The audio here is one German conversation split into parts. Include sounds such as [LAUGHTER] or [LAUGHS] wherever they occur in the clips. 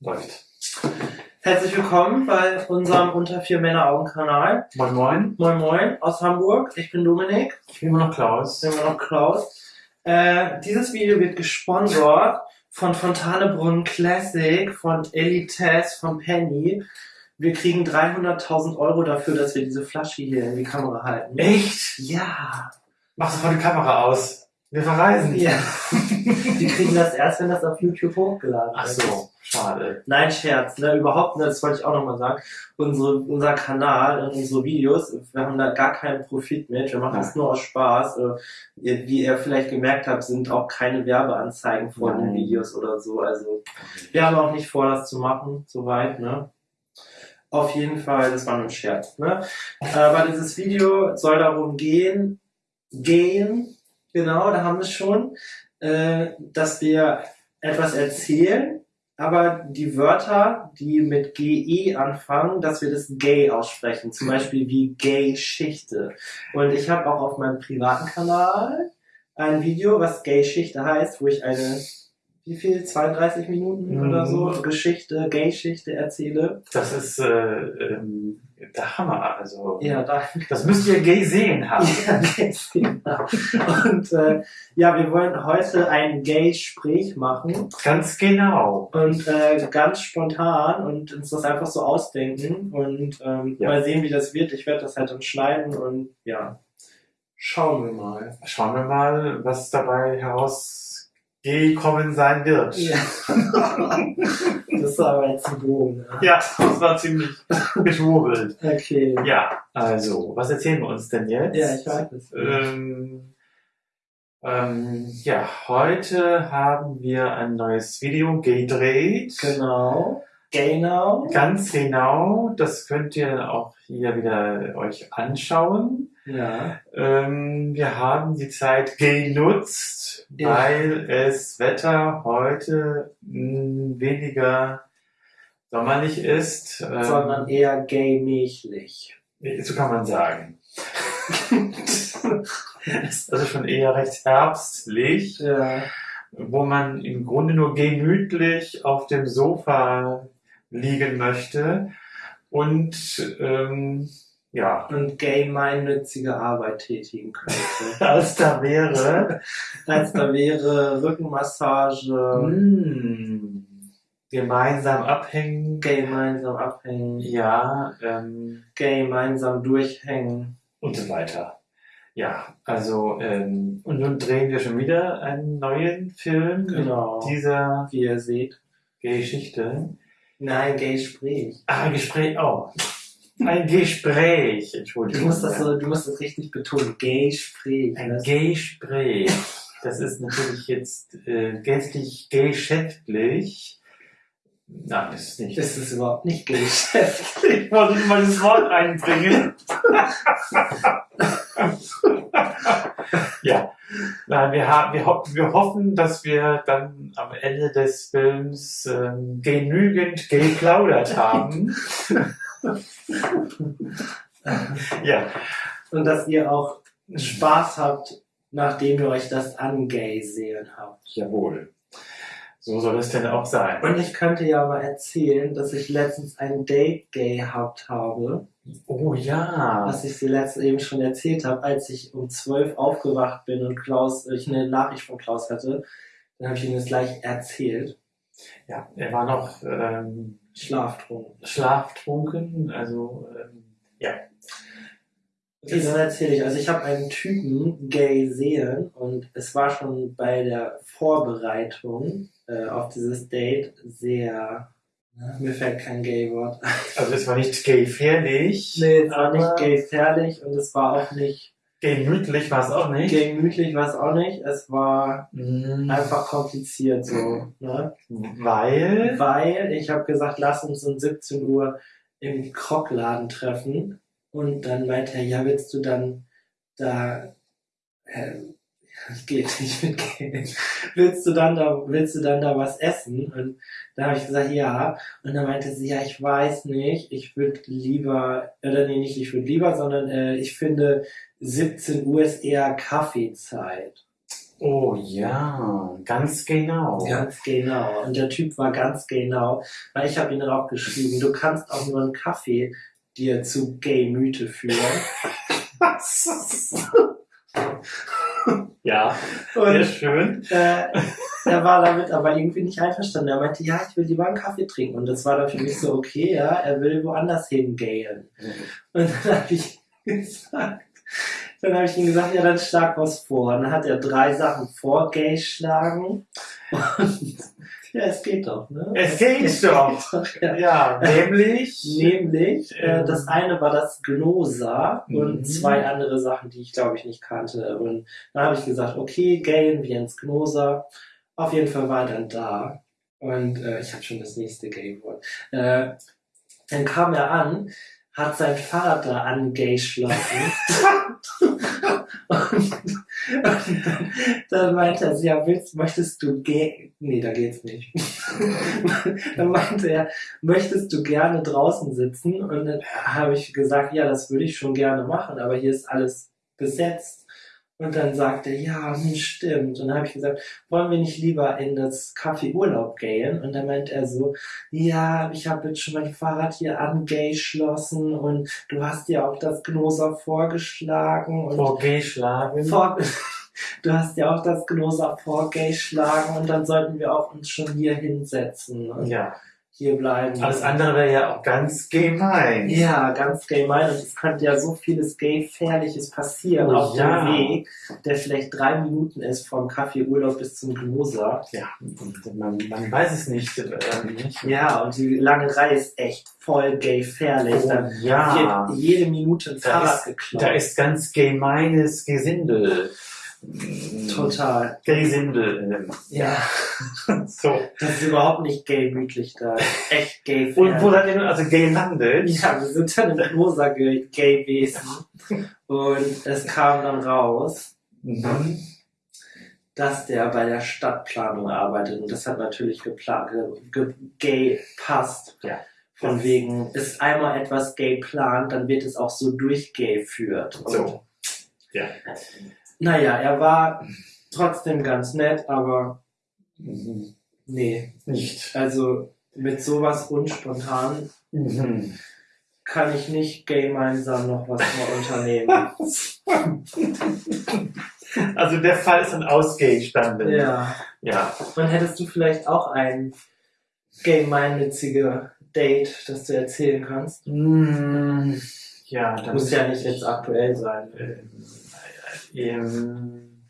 Läuft. Herzlich willkommen bei unserem Unter vier Männer Augen Kanal. Moin Moin. Moin Moin aus Hamburg. Ich bin Dominik. Ich bin immer noch Klaus. Ich bin immer noch Klaus. Äh, dieses Video wird gesponsert von Fontanebrunn Classic, von Elites, von Penny. Wir kriegen 300.000 Euro dafür, dass wir diese Flasche hier in die Kamera halten. Echt? Ja. Mach sofort die Kamera aus. Wir verreisen. Ja. Wir kriegen das erst, wenn das auf YouTube hochgeladen Ach wird. so, schade. Nein, Scherz, ne, überhaupt nicht, das wollte ich auch nochmal sagen. Unsere, unser Kanal und unsere Videos, wir haben da gar keinen Profit mit, wir machen das nur aus Spaß. Äh, Wie ihr vielleicht gemerkt habt, sind auch keine Werbeanzeigen vor den Nein. Videos oder so. Also wir haben auch nicht vor, das zu machen, soweit, ne? Auf jeden Fall, das war nur ein Scherz, ne? Aber dieses Video soll darum gehen, gehen, genau, da haben wir es schon, äh, dass wir etwas erzählen, aber die Wörter, die mit GE anfangen, dass wir das gay aussprechen. Zum Beispiel wie Gay-Schichte. Und ich habe auch auf meinem privaten Kanal ein Video, was Gay-Schichte heißt, wo ich eine, wie viel, 32 Minuten Mhm. oder so, Geschichte, Gay-Schichte erzähle. Das ist äh, ähm, der Hammer. Also Ja, da das müsst ihr gay sehen haben. [LAUGHS] Ja, ganz genau. Und äh, ja, wir wollen heute ein Gay-Sprech machen Ganz genau. und äh, ganz spontan und uns das einfach so ausdenken und ähm, Ja. mal sehen, wie das wird. Ich werde das halt dann schneiden und ja, schauen wir mal. Schauen wir mal, was dabei herausgekommen sein wird. Ja. [LAUGHS] [LAUGHS] Bogen. Ne? Ja, das war ziemlich geschwurbelt. [LAUGHS] Okay. Ja, also, was erzählen wir uns denn jetzt? Ja, ich weiß es. Ähm, ähm, ja, heute haben wir ein neues Video gedreht. Genau. Gay now. Ganz genau, das könnt ihr auch hier wieder euch anschauen. Ja. Ähm, wir haben die Zeit genutzt, Ja. weil es Wetter heute mh, weniger sommerlich ist. Ähm, Sondern eher gay-mächlich. so kann man sagen. [LAUGHS] Also schon eher recht herbstlich, ja. wo man im Grunde nur gemütlich auf dem Sofa liegen möchte und ähm, ja, Und gay gemeinnützige Arbeit tätigen könnte. [LAUGHS] als da wäre als da wäre Rückenmassage, mh, gemeinsam abhängen, gemeinsam abhängen, ja, ähm, gemeinsam durchhängen. und so weiter. Ja, also ähm, und nun drehen wir schon wieder einen neuen Film Genau. dieser Wie ihr seht. Geschichte. Nein, gay Sprech. Ah, ein Gespräch, oh. Ein Gespräch, Entschuldigung. Du musst das so, du musst das richtig betonen. Gay Sprech. Ein Gespräch. Das ist natürlich jetzt äh, gänzlich geschäftlich. Nein, das ist nicht. Das ist überhaupt nicht geschäftlich. [LAUGHS] Ich wollte mal das Wort einbringen. ja. Nein, wir, haben, wir, ho wir hoffen, dass wir dann am Ende des Films ähm, genügend geplaudert haben. [LAUGHS] ja. Und dass ihr auch Spaß habt, nachdem ihr euch das angay sehen habt. Jawohl. So soll es denn auch sein. Und ich könnte ja mal erzählen, dass ich letztens ein Date gehabt habe. Oh ja. was ich dir letztens eben schon erzählt habe, als ich um 12 aufgewacht bin und Klaus, ich eine Nachricht von Klaus hatte, dann habe ich ihm das gleich erzählt. Ja, er war noch ähm, Schlaftrunken. schlaftrunken, also ähm, ja. Okay, dann erzähle ich. Also ich habe einen Typen gay sehen und es war schon bei der Vorbereitung äh, auf dieses Date sehr. Na, mir fällt kein Gay-Wort. Also es war nicht gefährlich. Nee, es war nicht gay gefährlich und es war auch nicht Gemütlich war es auch nicht. gemütlich, war es auch nicht. Es war Mhm. einfach kompliziert so. Ne? Weil. Weil ich habe gesagt, lass uns um 17 Uhr im Krockladen treffen. Und dann meinte er, ja, willst du dann da, äh, geht nicht mit Geld. Willst du dann da, willst du dann da was essen? Und da habe ich gesagt, ja. Und dann meinte sie, ja, ich weiß nicht, ich würde lieber, oder nee, nicht ich würde lieber, sondern äh, ich finde 17 Uhr ist eher Kaffeezeit. Oh ja, ganz genau. Ganz genau. Und der Typ war ganz genau, weil ich habe ihn dann auch geschrieben, du kannst auch nur einen Kaffee dir zu Gay-Mythe führen. [LAUGHS] ja, sehr Und schön. äh, er war damit aber irgendwie nicht einverstanden. Er meinte, ja, ich will lieber einen Kaffee trinken. Und das war dann für mich so, okay, ja, er will woanders hingayen. Und dann habe ich [LAUGHS] gesagt, dann habe ich ihm gesagt, ja, dann schlag was vor. Und dann hat er drei Sachen vorgeschlagen. Und ja, es geht doch, ne? Es geht doch. doch, [LAUGHS] ja. Ja, nämlich. Nämlich, äh, Ähm. das eine war das Gnosa und Mhm. zwei andere Sachen, die ich glaube ich nicht kannte. Und dann habe ich gesagt, okay, gayen wie ins Gnosa. Auf jeden Fall war er dann da. Und äh, ich habe schon das nächste Gay-Wort. Äh, dann kam er an, hat sein da angeschlossen. [LAUGHS] und, und dann, dann meinte er, ja, willst, möchtest du gay? Nee, da geht's nicht. [LAUGHS] dann meinte er, möchtest du gerne draußen sitzen? Und dann habe ich gesagt, ja, das würde ich schon gerne machen, aber hier ist alles besetzt. Und dann sagte er, ja, stimmt. Und dann habe ich gesagt, wollen wir nicht lieber in das Café Urlaub gehen? Und dann meint er so, ja, ich habe jetzt schon mein Fahrrad hier angeschlossen und du hast ja auch das Gnosa vorgeschlagen und Vorgeschlagen. vor, [LAUGHS] du hast ja auch das Gnosa vorgeschlagen und dann sollten wir auch uns schon hier hinsetzen und Ja, hier bleiben. alles andere wäre ja auch ganz gemein. Ja, ganz gemein. Und es könnte ja so vieles Gay-Fährliches passieren Oh, auf ja. dem Weg, der vielleicht drei Minuten ist vom Café Urlaub bis zum Gnosa. Ja, man, man weiß es nicht. Ähm, nicht. Ja, und die lange Reihe ist echt voll gay-fährlich. Oh, Da ja, wird jede Minute ein Fahrrad geklaut. da ist ganz gemeines Gesindel. Total. Gesindel. ähm, Ja, [LAUGHS] So. das ist überhaupt nicht gay-mütlich da. Echt gay Und wo seid ihr nun also gelandet? Ja, wir sind dann im Gnosa ge- gay gewesen. Und es kam dann raus, Mhm. dass der bei der Stadtplanung arbeitet. Und das hat natürlich geplant, ge, gay passt. Ja. Von wegen, ist einmal etwas gay plant, dann wird es auch so durchgeführt. Und, So. Ja. Naja, er war trotzdem ganz nett, aber Mhm. nee. Nicht. Also mit sowas unspontan Mhm. kann ich nicht gemeinsam noch was mal unternehmen. [LAUGHS] Also der Fall ist dann ausgestanden. ja. Ja. Und hättest du vielleicht auch ein gemeinnützige Date, das du erzählen kannst? Mm, Ja, dann Muss ja nicht jetzt aktuell sein. Ähm,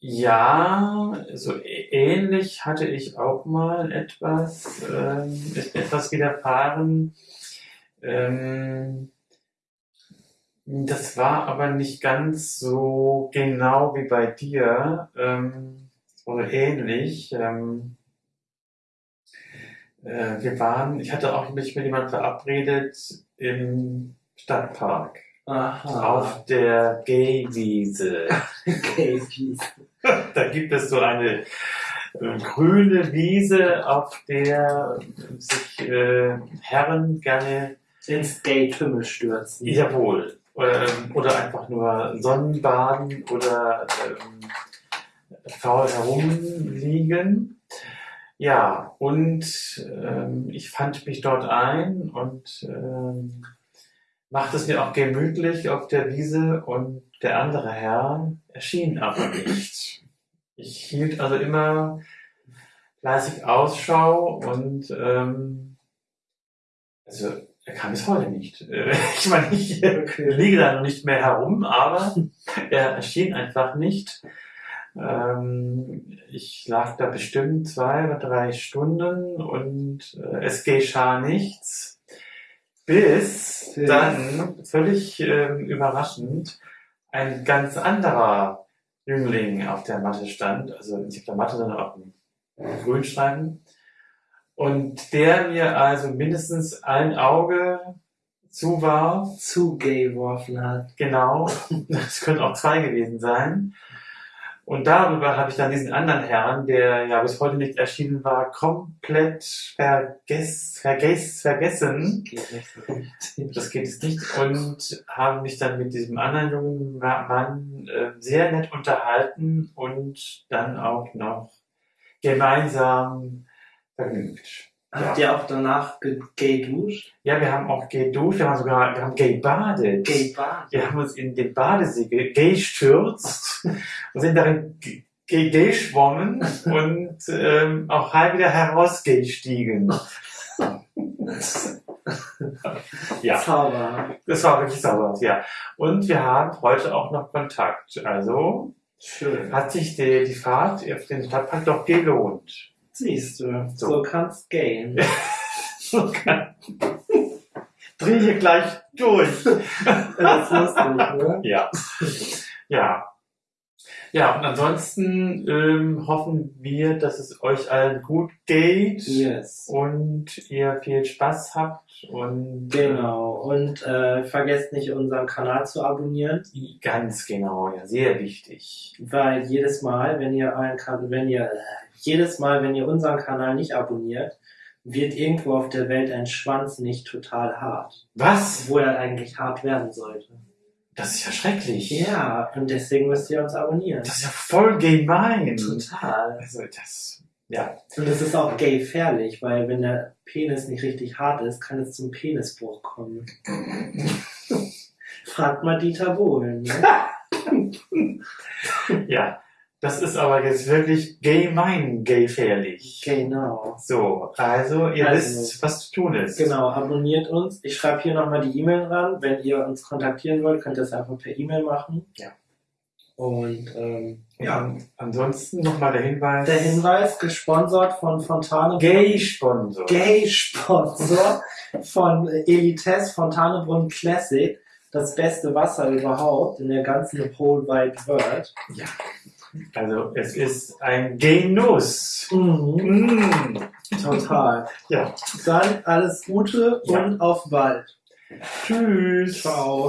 ja, so ähnlich hatte ich auch mal etwas, ähm, etwas widerfahren. Ähm, das war aber nicht ganz so genau wie bei dir, ähm, oder ähnlich. Ähm, äh, wir waren, ich hatte auch mich mit jemandem verabredet im Stadtpark Aha. auf der Gaywiese. [LAUGHS] Gay Peace. [LAUGHS] Da gibt es so eine grüne Wiese, auf der sich äh, Herren gerne, Ins Gay-Tümmel stürzen. jawohl, ähm, oder einfach nur Sonnenbaden oder ähm, faul herumliegen. Ja, und ähm, ich fand mich dort ein und ähm, machte es mir auch gemütlich auf der Wiese und der andere Herr erschien aber nicht. Ich hielt also immer fleißig Ausschau und ähm, also er kam bis heute nicht. Äh, [LAUGHS] Ich meine, ich äh, liege da noch nicht mehr herum, aber er erschien einfach nicht. Ähm, ich lag da bestimmt zwei oder drei Stunden und äh, es geschah nichts, bis dann völlig ähm, überraschend ein ganz anderer Jüngling auf der Matte stand, also nicht auf der Matte, sondern auf dem Grünstreifen. Und der mir also mindestens ein Auge zu war, Zu gay geworfen hat. genau, das können auch zwei gewesen sein. Und darüber habe ich dann diesen anderen Herrn, der ja bis heute nicht erschienen war, komplett vergess, vergess, vergessen. Geht nicht. Das geht es nicht. Und habe mich dann mit diesem anderen jungen Mann äh, sehr nett unterhalten und dann auch noch gemeinsam vergnügt. Habt ihr auch danach gay duscht? Ja, wir haben auch geduscht, wir haben sogar wir haben gay badet. Gay Bar. Wir haben uns in den Badesee gay stürzt sind darin g- gay, gay schwommen und ähm, auch halb wieder herausgestiegen. [LAUGHS] Ja, Zauber. das war wirklich sauber, ja. Und wir haben heute auch noch Kontakt. Also Schön. hat sich die, die Fahrt auf den Stadtpark doch gelohnt. Siehst du, So. so, kann's gehen. [LAUGHS] Dreh hier gleich durch. Das ist lustig, ne? Ja. Ja. Ja, und ansonsten ähm, hoffen wir, dass es euch allen gut geht Yes. und ihr viel Spaß habt und Genau. Und äh, vergesst nicht, unseren Kanal zu abonnieren, äh, ganz genau, ja, sehr wichtig. weil jedes Mal, wenn ihr einen wenn ihr äh, jedes Mal, wenn ihr unseren Kanal nicht abonniert, wird irgendwo auf der Welt ein Schwanz nicht total hart. Was? Obwohl er eigentlich hart werden sollte. Das ist ja schrecklich. Ja, und deswegen müsst ihr uns abonnieren. Das ist ja voll gemein. Total. Also das, ja. Und es ist auch gay gefährlich, weil wenn der Penis nicht richtig hart ist, kann es zum Penisbruch kommen. [LAUGHS] Fragt mal Dieter Bohlen. Ne? [LAUGHS] Ja, das ist aber jetzt wirklich gemein, gefährlich. genau. So, also ihr Also, wisst, was zu tun ist. Genau, abonniert uns. Ich schreibe hier nochmal die E-Mail ran. Wenn ihr uns kontaktieren wollt, könnt ihr es einfach per E-Mail machen. Ja. Und ähm, Ja, ansonsten nochmal der Hinweis. der Hinweis, gesponsert von Fontane Gay-Sponsor. Gay-Sponsor von Elites Fontanebrunn Classic. Das beste Wasser überhaupt in der ganzen Whole Wide World. Ja. Also es ist ein Genuss. Mhm, Mm. total. Ja. Dann alles Gute Ja. und auf bald. Tschüss. Ciao.